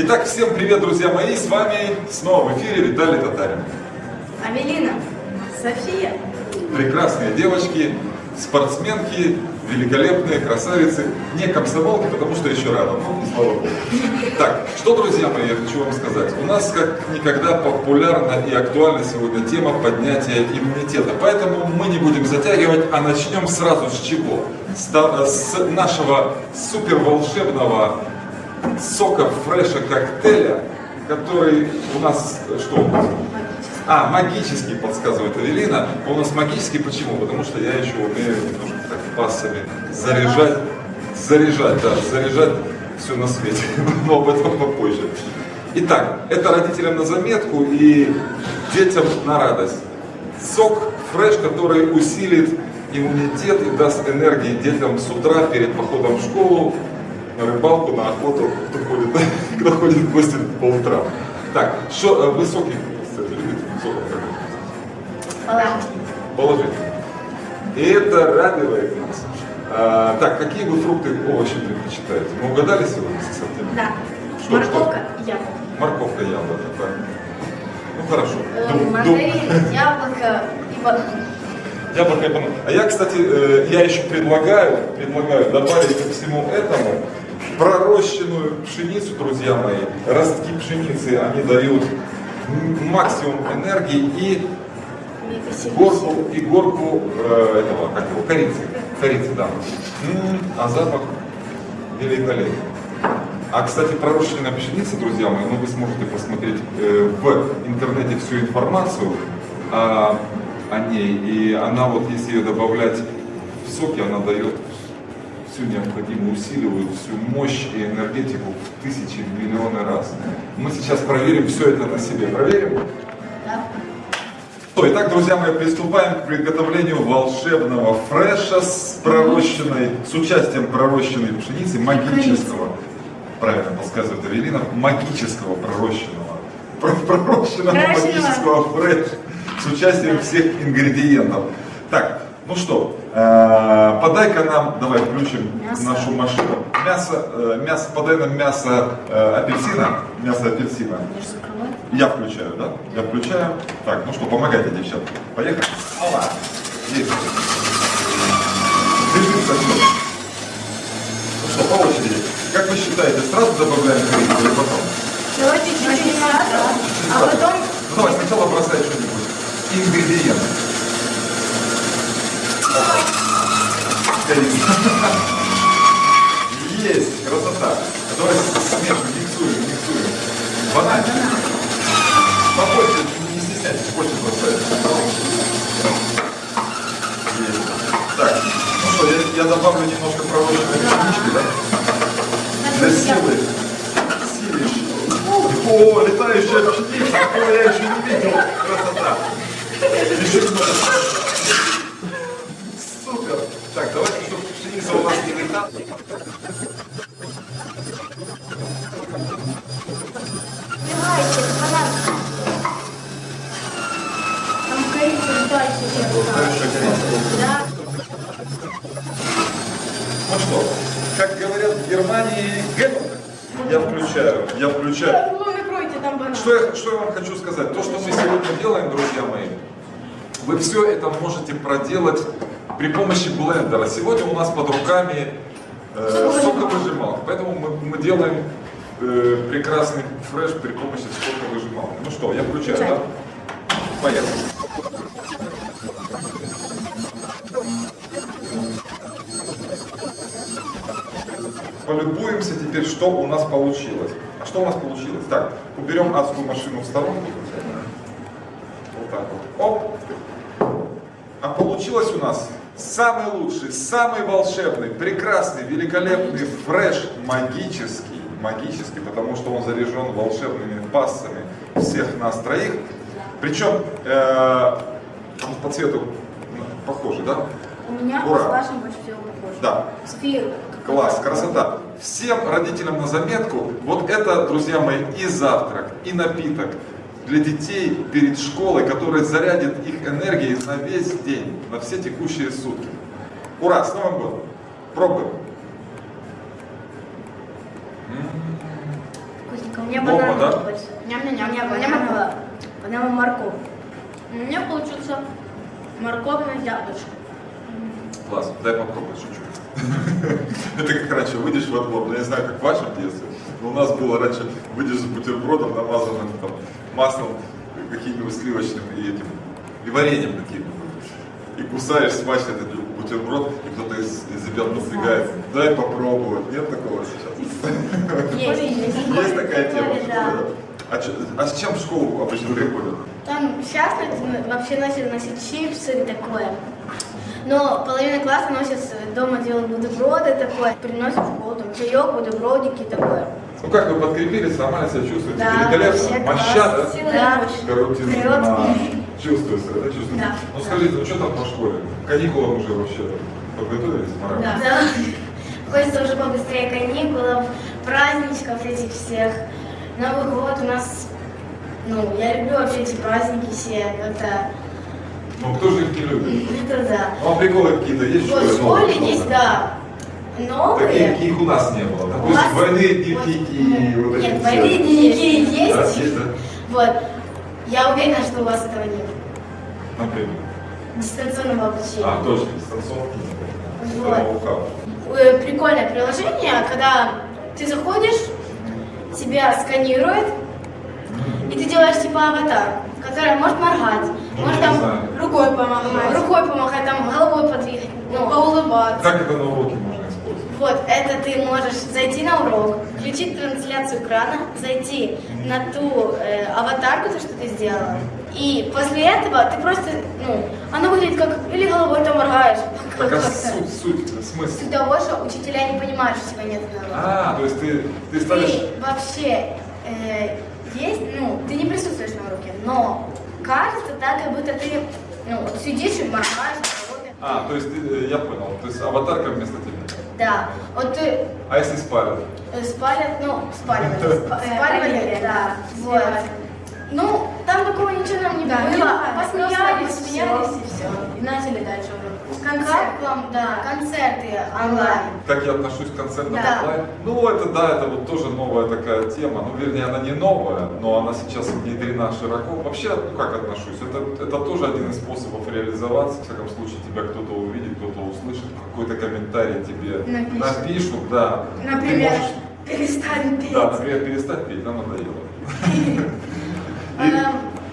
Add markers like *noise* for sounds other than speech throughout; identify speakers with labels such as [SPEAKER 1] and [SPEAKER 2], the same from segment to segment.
[SPEAKER 1] Итак, всем привет, друзья мои! С вами снова в эфире Виталий Татарин.
[SPEAKER 2] Авелина, София.
[SPEAKER 1] Прекрасные девочки, спортсменки, великолепные красавицы. Не комсомолки, потому что еще рано, ну, слава богу. Так, что, друзья мои, я хочу вам сказать. У нас как никогда популярна и актуальна сегодня тема поднятия иммунитета. Поэтому мы не будем затягивать, а начнем сразу с чего? С, с нашего супер волшебного сока фреша коктейля, который у нас, что? А, магический, подсказывает Авелина. Он у нас магический почему? Потому что я еще умею немножко так пассами заряжать, заряжать, да, заряжать все на свете. *laughs* Но об этом попозже. Итак, это родителям на заметку и детям на радость. Сок фреш, который усилит иммунитет и даст энергии детям с утра перед походом в школу, на рыбалку, на охоту, кто ходит, *laughs* кто ходит в гости по утрам. Так, что высокий Положительно. И это радует нас. А, так, какие вы фрукты, овощи предпочитаете? Мы угадали сегодня с ассортиментом?
[SPEAKER 2] Да.
[SPEAKER 1] Что,
[SPEAKER 2] Морковка
[SPEAKER 1] что?
[SPEAKER 2] и яблоко.
[SPEAKER 1] Морковка и яблоко, так. Ну хорошо.
[SPEAKER 2] Э,
[SPEAKER 1] Дум- дум-
[SPEAKER 2] Мандарин, яблоко и банан.
[SPEAKER 1] Яблоко и банан. А я, кстати, э, я еще предлагаю, предлагаю добавить ко всему этому пророщенную пшеницу, друзья мои. Ростки пшеницы, они дают максимум энергии и горку, и горку э, этого, как его, корицы. Корицы, да. А запах великолепный. А, кстати, пророщенная пшеница, друзья мои, ну вы сможете посмотреть э, в интернете всю информацию о, о ней. И она вот, если ее добавлять в соки, она дает всю необходимую, усиливает всю мощь и энергетику в тысячи, в миллионы раз. Мы сейчас проверим все это на себе. Проверим?
[SPEAKER 2] Да.
[SPEAKER 1] Ну, Итак, друзья мои, приступаем к приготовлению волшебного фреша с пророщенной, с участием пророщенной пшеницы, магического, правильно подсказывает Авелина, магического пророщенного, про- пророщенного магического фреша с участием всех ингредиентов. Так, ну что, подай-ка нам, давай включим
[SPEAKER 2] Мясо.
[SPEAKER 1] нашу машину. Мясо, э, мясо, подай нам мясо э, апельсина, мясо апельсина. Я включаю, да? Я включаю. Так, ну что, помогайте, девчата. Поехали. Опа. Есть. Ну что, по очереди. Как вы считаете, сразу добавляем корицу или потом?
[SPEAKER 2] Давайте чуть-чуть сразу, а потом
[SPEAKER 1] Ну давай, сначала бросай что-нибудь. Ингредиенты. Есть, красота. Давай смешиваем, миксуем, миксуем. Банан. Побольше, не стесняйтесь, больше. Есть. Так, ну что, я, я добавлю немножко пророщенной пшенички, да? Для. Силы. О, летающая пшеница, такого я еще не видел. Красота. Еще немного. Супер. Так, давайте, чтобы пшеница у нас не летала.
[SPEAKER 2] Давайте, банан. Там корица дальше.
[SPEAKER 1] Хорошая корица.
[SPEAKER 2] Да.
[SPEAKER 1] Ну что, как говорят в Германии, готово. Я включаю, я включаю. Что я, что я вам хочу сказать? То, что мы сегодня делаем, друзья мои, вы все это можете проделать при помощи блендера. Сегодня у нас под руками э, соковыжималка, поэтому мы, мы делаем э, прекрасный фреш при помощи соковыжималки. Ну что, я включаю, да? Поехали. Полюбуемся теперь, что у нас получилось. А что у нас получилось? Так, уберем адскую машину в сторонку. Вот так вот. Оп. А получилось у нас самый лучший, самый волшебный, прекрасный, великолепный фреш магический. Магический, потому что он заряжен волшебными пассами всех нас троих. Причем э, по цвету ну, похожий, да?
[SPEAKER 2] У меня
[SPEAKER 1] Ура.
[SPEAKER 2] с вашим больше всего похоже.
[SPEAKER 1] Да.
[SPEAKER 2] Сферу.
[SPEAKER 1] Класс, красота. Всем родителям на заметку, вот это, друзья мои, и завтрак, и напиток для детей перед школой, который зарядит их энергией на весь день, на все текущие сутки. Ура, с Новым годом! Пробуем.
[SPEAKER 2] Вкусненько. Мне
[SPEAKER 1] Бомба,
[SPEAKER 2] банан
[SPEAKER 1] да?
[SPEAKER 2] больше. Ням-ням-ням. Мне банан. Банан морковь. У меня получился морковное яблочко.
[SPEAKER 1] Класс, дай попробовать, шучу. *laughs* Это как раньше, выйдешь во двор, ну, я не знаю, как в вашем детстве, но у нас было раньше, выйдешь за бутербродом, намазанным там маслом, каким-нибудь сливочным и этим, и вареньем каким-нибудь. И кусаешь смачно этот бутерброд, и кто-то из, из ребят подбегает, дай попробовать. Нет такого сейчас?
[SPEAKER 2] Есть. *laughs*
[SPEAKER 1] Есть такая тема? А, а с чем в школу обычно приходят?
[SPEAKER 3] Там сейчас вообще начали носить чипсы и такое. Но половина класса носит э, дома делают бутерброды такое, приносят в школу, там чаек, бутербродики такое.
[SPEAKER 1] Ну как вы подкрепились, нормально себя чувствуете?
[SPEAKER 3] Да,
[SPEAKER 1] Великолепно? Моща, да?
[SPEAKER 3] Да.
[SPEAKER 2] и мощь.
[SPEAKER 1] Коррупция.
[SPEAKER 3] Вперед.
[SPEAKER 1] А, Чувствуется, да, чувствуется?
[SPEAKER 3] Да.
[SPEAKER 1] Ну скажите, ну что там по школе? Каникулам уже вообще подготовились морально?
[SPEAKER 3] Да. Хочется уже побыстрее каникулов, праздничков этих всех. Новый год у нас, ну, я люблю вообще эти праздники все, это,
[SPEAKER 1] Ну кто же их не любит?
[SPEAKER 3] это да.
[SPEAKER 1] Ну приколы какие-то есть
[SPEAKER 3] Вот в школе есть, да,
[SPEAKER 1] Такие,
[SPEAKER 3] новые.
[SPEAKER 1] каких у нас не было. Допустим,
[SPEAKER 3] вас-
[SPEAKER 1] двойные дневники,
[SPEAKER 3] вот-
[SPEAKER 1] вот эти
[SPEAKER 3] Нет, двойные дневники
[SPEAKER 1] Да,
[SPEAKER 3] есть.
[SPEAKER 1] есть, да?
[SPEAKER 3] Вот. Я уверена, что у вас этого нет.
[SPEAKER 1] Например.
[SPEAKER 3] Дистанционного обучения.
[SPEAKER 1] А, точно, дистанционки.
[SPEAKER 3] Вот. Э, Прикольное приложение, когда ты заходишь, тебя сканирует, и ты делаешь типа аватар, которая может моргать,
[SPEAKER 1] Ну,
[SPEAKER 3] может там
[SPEAKER 1] знаю.
[SPEAKER 2] Рукой помогать.
[SPEAKER 3] рукой помахать, там головой подвигать. Ну,
[SPEAKER 2] Поулыбаться.
[SPEAKER 1] Как это на уроке можно использовать?
[SPEAKER 3] Вот, это ты можешь зайти на урок, включить трансляцию экрана, зайти на ту э, аватарку, то, что ты сделала, и после этого ты просто, ну, оно выглядит как, или головой там моргаешь.
[SPEAKER 1] Так а суть, суть, смысл?
[SPEAKER 3] Суть того, что учителя не понимают, что тебя нет на уроке.
[SPEAKER 1] А, то есть ты, ты ставишь...
[SPEAKER 3] Ты вообще э, есть, ну, ты не присутствуешь на уроке, но кажется так, как будто ты, ну, вот сидишь и моргаешь головой.
[SPEAKER 1] А, то есть ты, э, я понял, то есть аватарка вместо тебя.
[SPEAKER 3] Да, вот ты
[SPEAKER 1] А если спалят?
[SPEAKER 3] Э, Спалят, ну, спаливали. спа- Спаливали, да. Вот. Ну, там такого ничего нам не
[SPEAKER 2] Да,
[SPEAKER 3] было. Посмеялись,
[SPEAKER 2] посмеялись и все. И начали дальше уже.
[SPEAKER 3] Как вам, да, концерты онлайн.
[SPEAKER 1] Как я отношусь к концертам
[SPEAKER 3] Да.
[SPEAKER 1] онлайн? Ну, это да, это вот тоже новая такая тема. Ну, вернее, она не новая, но она сейчас внедрена широко. Вообще, ну как отношусь? Это, это тоже один из способов реализоваться. В всяком случае, тебя кто-то увидит, кто-то услышит, какой-то комментарий тебе
[SPEAKER 2] Напишет.
[SPEAKER 1] напишут, да. Ты
[SPEAKER 2] Например,
[SPEAKER 1] можешь-
[SPEAKER 2] перестань петь.
[SPEAKER 1] Да, например, перестать петь, нам надоело. *laughs*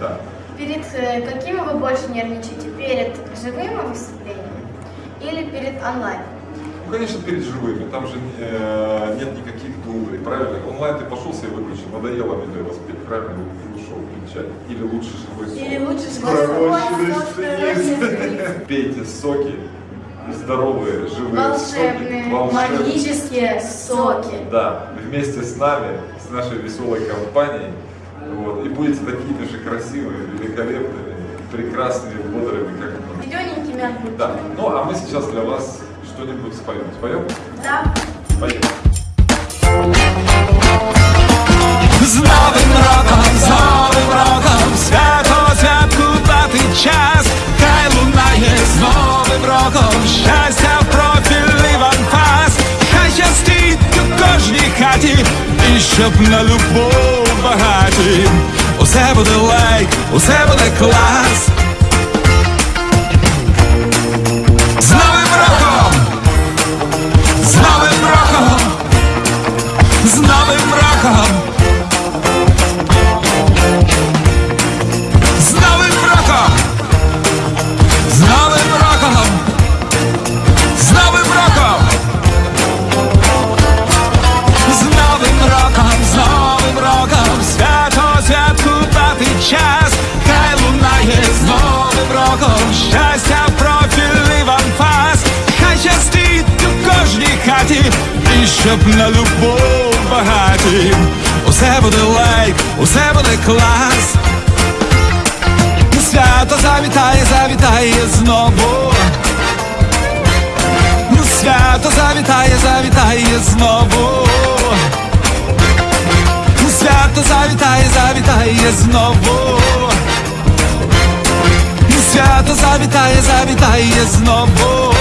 [SPEAKER 1] Да.
[SPEAKER 3] Перед э, каким вы больше нервничаете? Перед живым выступлением или перед онлайн?
[SPEAKER 1] Ну, конечно, перед живыми. Там же э, нет никаких дублей, правильно? Онлайн ты пошел себе выключил, надоело мне воспеть, правильно? И ушел включать. Или лучше живой сон.
[SPEAKER 2] Или лучше живой
[SPEAKER 1] сценист. *laughs* Пейте соки, здоровые, живые
[SPEAKER 3] Волшебные,
[SPEAKER 1] соки. волшебные.
[SPEAKER 3] магические соки.
[SPEAKER 1] Да, вместе с нами, с нашей веселой компанией. Вот, и будете такими же красивыми, великолепными, прекрасными, бодрыми, как мы.
[SPEAKER 2] Зелененький мягкий.
[SPEAKER 1] Да. Ну, а мы сейчас для вас что-нибудь споем. Споем?
[SPEAKER 3] Да.
[SPEAKER 1] Поехали.
[SPEAKER 4] З новим роком, з новим роком, свято святкувати час, хай лунає з новим роком, щастя в профіль Іван-Фас, хай щастить у кожній хаті, і щоб на любов багаті, усе буде лайк, усе буде клас. Хаті! І щоб на любов багаті! Усе буде лайк, усе буде клас! Свято завітає, завітає знову. Свято завітає, завітає знову. Свято завітає, завітає знову. Свято завітає, завітає знову.